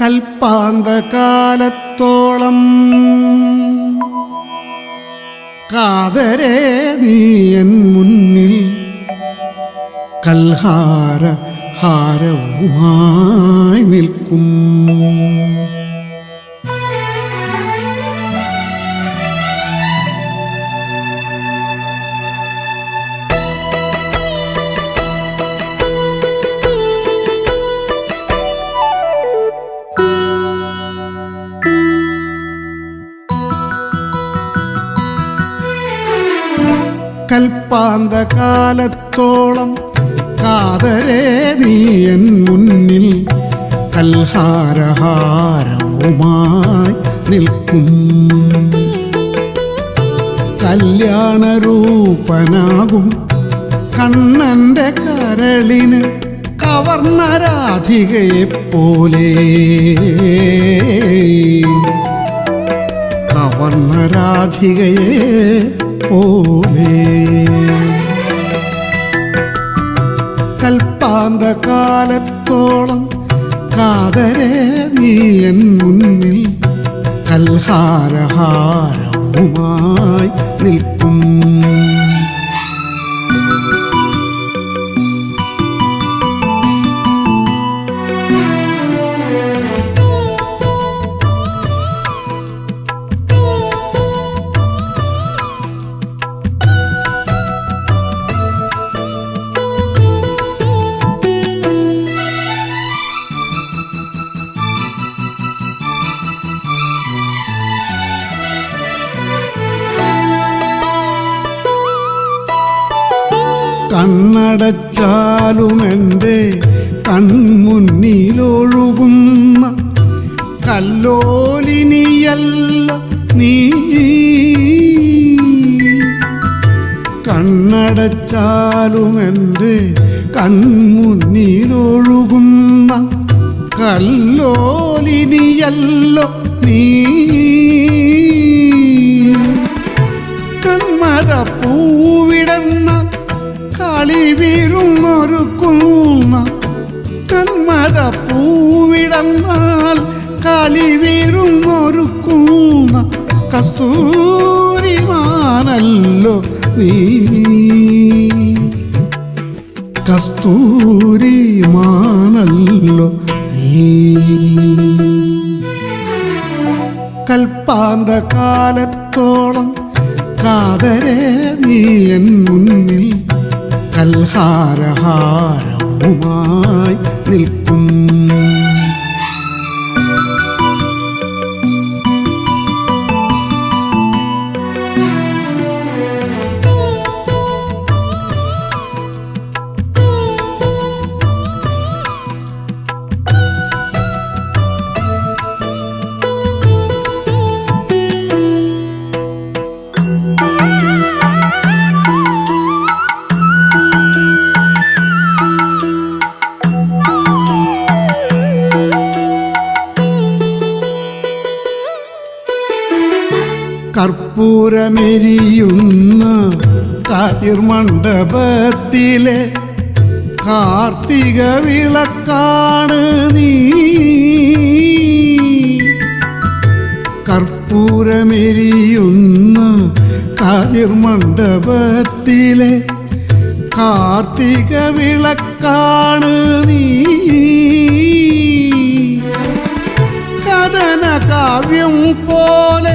കൽപ്പാന്തകാലത്തോളം കാതരേ നീയൻ മുന്നിൽ കൽഹാര ഹാരവുമായി നിൽക്കും. കൽപ്പാന്തകാലത്തോളം കാതരേ നീയൻ മുന്നിൽ കൽഹാരഹാരവുമായി നിൽക്കും. കല്യാണരൂപനാകും കണ്ണന്റെ കരളിന് കവർന്ന രാധികയെ പോലെ കൽപ്പാന്ത കാലത്തോളം കാതരെ നീ എൻ മുന്നിൽ കൽഹാരഹാരവുമായി നിൽക്കും. കണ്ണടച്ചാലും എന്റെ കൺമുന്നിലൊഴുകുന്ന കല്ലോലിനിയല്ല നീ. കണ്ണടച്ചാലും എന്റെ കൺമുന്നിലൊഴുകുന്ന കല്ലോലിനിയല്ലോ നീ. കൺമത പൂവിടന്ന കളിവീരുന്നൊരുക്കുന്ന കന്മത പൂവിടന്നാൽ കളിവീരുന്നൊരുക്കുന്ന കസ്തൂരിമാനല്ലോ നീ. കസ്തൂരിമാനല്ലോ നീ. കൽപ്പാന്തകാലത്തോളം കാതരേ നീ മുന്നിൽ കൽഹാരഹാരവുമായി നിൽക്കും കർപ്പൂരമെരിയുന്ന കതിർമണ്ഡപത്തിലെ കാർത്തിക വിളക്കാണ് നീ. കർപ്പൂരമെരിയുന്ന കതിർമണ്ഡപത്തിലെ കാർത്തിക വിളക്കാണ് നീ. കഥന കാവ്യം പോലെ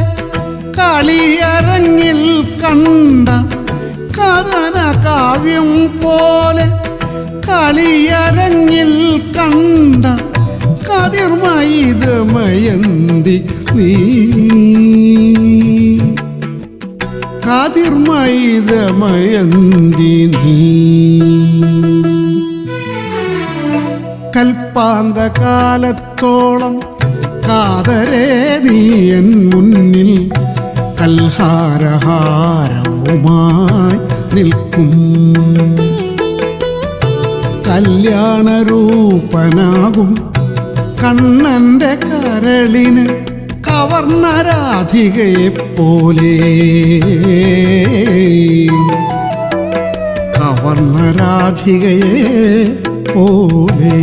കാവ്യം പോലെ കളിയരങ്ങിൽ കണ്ട കതിർമയിതമയന്തി നീ. കതിർമയിതമയന്തി നീ. കൽപ്പാന്ത കാലത്തോളം കാതരേ നീ എൻ മുന്നിൽ കൽഹാരഹാരവുമായി നിൽക്കും. കല്യാണരൂപനാകും. കണ്ണന്റെ കരളിന് കവർന്ന രാധികയെ പോലെ കവർന്ന രാധികയെ പോലെ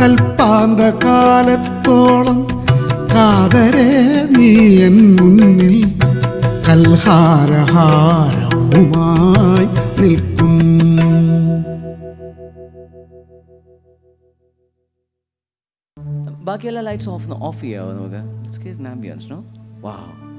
കൽപ്പാന്ത കാലത്തോളം കാതരേ നീ എൻ മുന്നിൽ കൽഹാരഹാരവുമായി നിൽക്കും ബാക്കിയെല്ലാം ലൈറ്റ്സ് ഓഫ് ഓഫ് ചെയ്യാവോ നമുക്ക് let's get ambience no wow